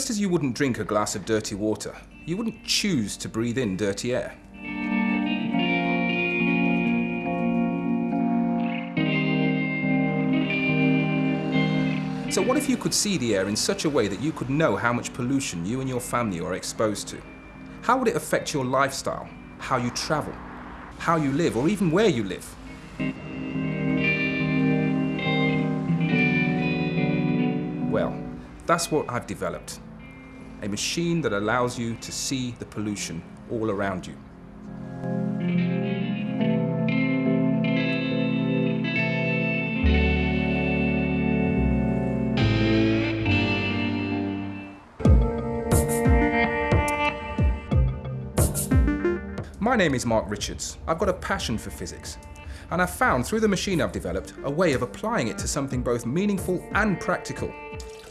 Just as you wouldn't drink a glass of dirty water, you wouldn't choose to breathe in dirty air. So what if you could see the air in such a way that you could know how much pollution you and your family are exposed to? How would it affect your lifestyle, how you travel, how you live, or even where you live? Well, that's what I've developed. A machine that allows you to see the pollution all around you. My name is Mark Richards. I've got a passion for physics. And I've found through the machine I've developed a way of applying it to something both meaningful and practical.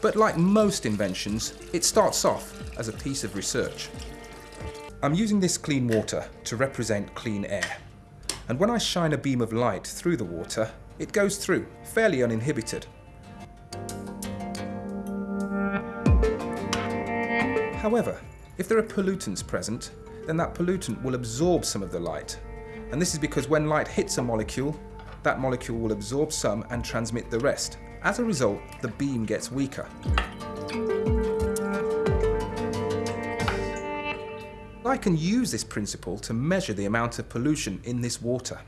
But like most inventions, it starts off as a piece of research. I'm using this clean water to represent clean air. And when I shine a beam of light through the water, it goes through, fairly uninhibited. However, if there are pollutants present, then that pollutant will absorb some of the light. And this is because when light hits a molecule, that molecule will absorb some and transmit the rest. As a result, the beam gets weaker. I can use this principle to measure the amount of pollution in this water.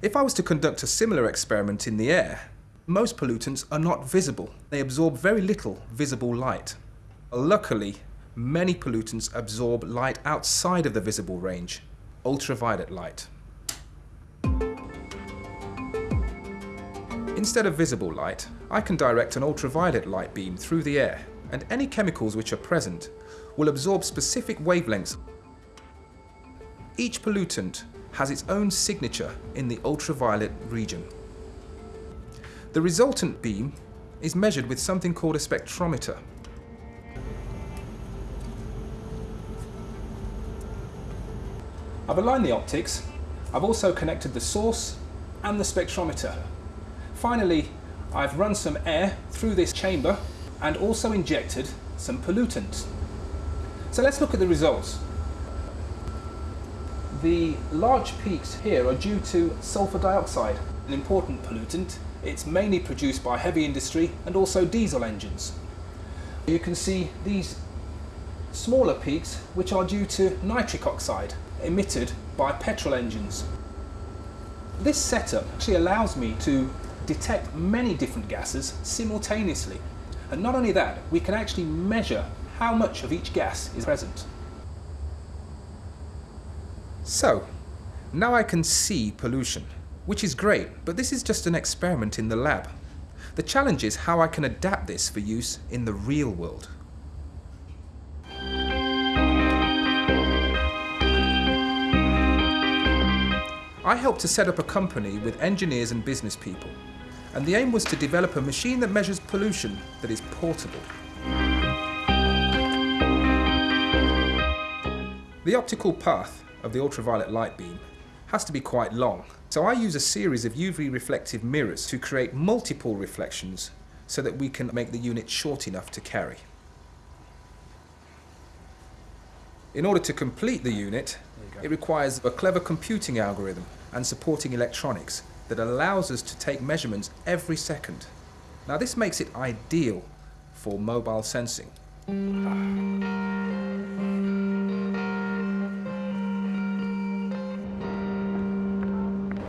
If I was to conduct a similar experiment in the air, most pollutants are not visible. They absorb very little visible light. Luckily, many pollutants absorb light outside of the visible range, ultraviolet light. Instead of visible light, I can direct an ultraviolet light beam through the air, and any chemicals which are present will absorb specific wavelengths. Each pollutant has its own signature in the ultraviolet region. The resultant beam is measured with something called a spectrometer. I've aligned the optics, I've also connected the source and the spectrometer. Finally, I've run some air through this chamber and also injected some pollutants. So let's look at the results. The large peaks here are due to sulfur dioxide, an important pollutant. It's mainly produced by heavy industry and also diesel engines. You can see these smaller peaks which are due to nitric oxide, emitted by petrol engines. This setup actually allows me to detect many different gases simultaneously. And not only that, we can actually measure how much of each gas is present. So, now I can see pollution, which is great, but this is just an experiment in the lab. The challenge is how I can adapt this for use in the real world. I helped to set up a company with engineers and business people, and the aim was to develop a machine that measures pollution that is portable. The optical path of the ultraviolet light beam has to be quite long, so I use a series of UV reflective mirrors to create multiple reflections so that we can make the unit short enough to carry. In order to complete the unit, it requires a clever computing algorithm and supporting electronics that allows us to take measurements every second. Now this makes it ideal for mobile sensing.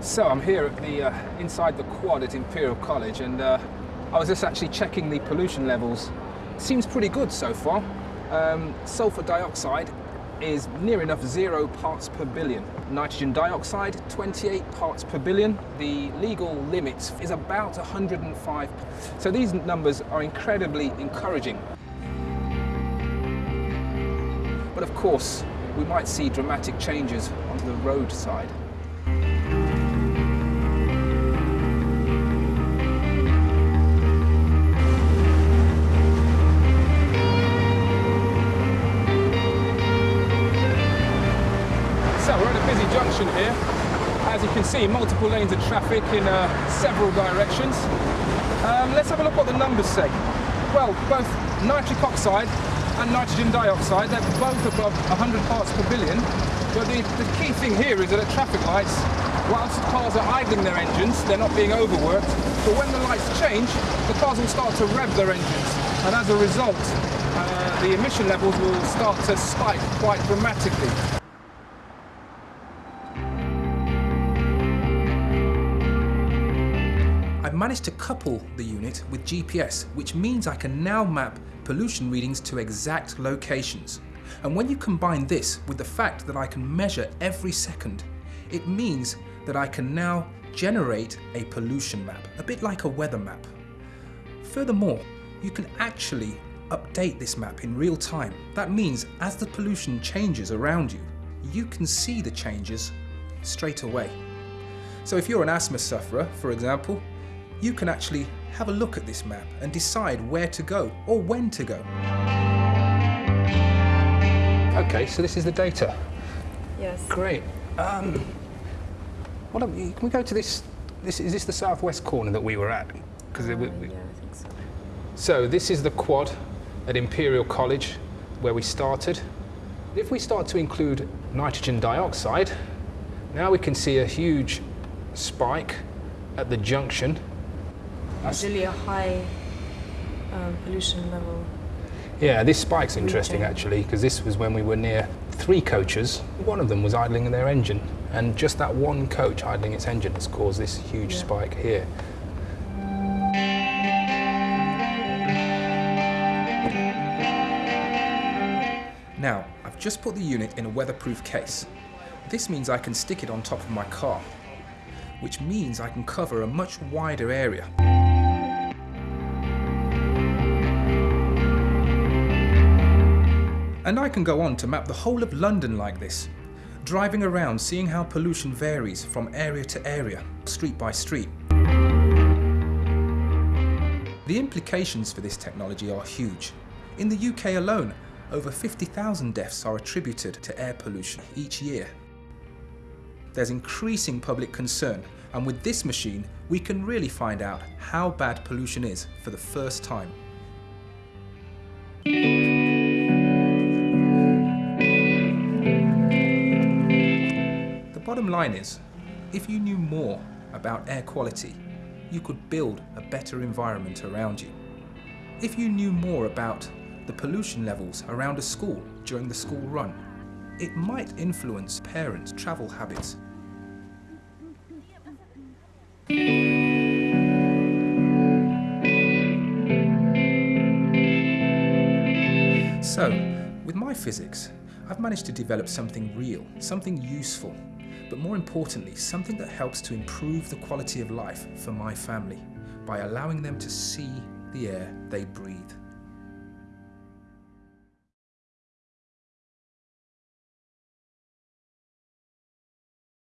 So I'm here at the uh, inside the quad at Imperial College and uh, I was just actually checking the pollution levels. Seems pretty good so far. Um, sulfur dioxide is near enough zero parts per billion. Nitrogen dioxide, 28 parts per billion. The legal limit is about 105. So these numbers are incredibly encouraging. But of course, we might see dramatic changes onto the road see, multiple lanes of traffic in uh, several directions. Um, let's have a look what the numbers say. Well, both nitric oxide and nitrogen dioxide, they're both above 100 parts per billion. But the, the key thing here is that at traffic lights, whilst cars are idling their engines, they're not being overworked, but when the lights change, the cars will start to rev their engines. And as a result, uh, the emission levels will start to spike quite dramatically. I've managed to couple the unit with GPS, which means I can now map pollution readings to exact locations. And when you combine this with the fact that I can measure every second, it means that I can now generate a pollution map, a bit like a weather map. Furthermore, you can actually update this map in real time. That means as the pollution changes around you, you can see the changes straight away. So if you're an asthma sufferer, for example, you can actually have a look at this map and decide where to go or when to go. Okay, so this is the data. Yes. Great. Um, what we, can we go to this, this? Is this the southwest corner that we were at? Because Uh, yeah, I think so. so this is the quad at Imperial College where we started. If we start to include nitrogen dioxide, now we can see a huge spike at the junction. It's really a high um, pollution level. Yeah, this spike's interesting Okay. actually because this was when we were near three coaches. One of them was idling in their engine, and just that one coach idling its engine has caused this huge Yeah. spike here. Now, I've just put the unit in a weatherproof case. This means I can stick it on top of my car, which means I can cover a much wider area. And I can go on to map the whole of London like this, driving around seeing how pollution varies from area to area, street by street. The implications for this technology are huge. In the UK alone, over 50,000 deaths are attributed to air pollution each year. There's increasing public concern, and with this machine, we can really find out how bad pollution is for the first time. Bottom line is, if you knew more about air quality, you could build a better environment around you. If you knew more about the pollution levels around a school during the school run, it might influence parents' travel habits. So, with my physics, I've managed to develop something real, something useful, but more importantly, something that helps to improve the quality of life for my family by allowing them to see the air they breathe.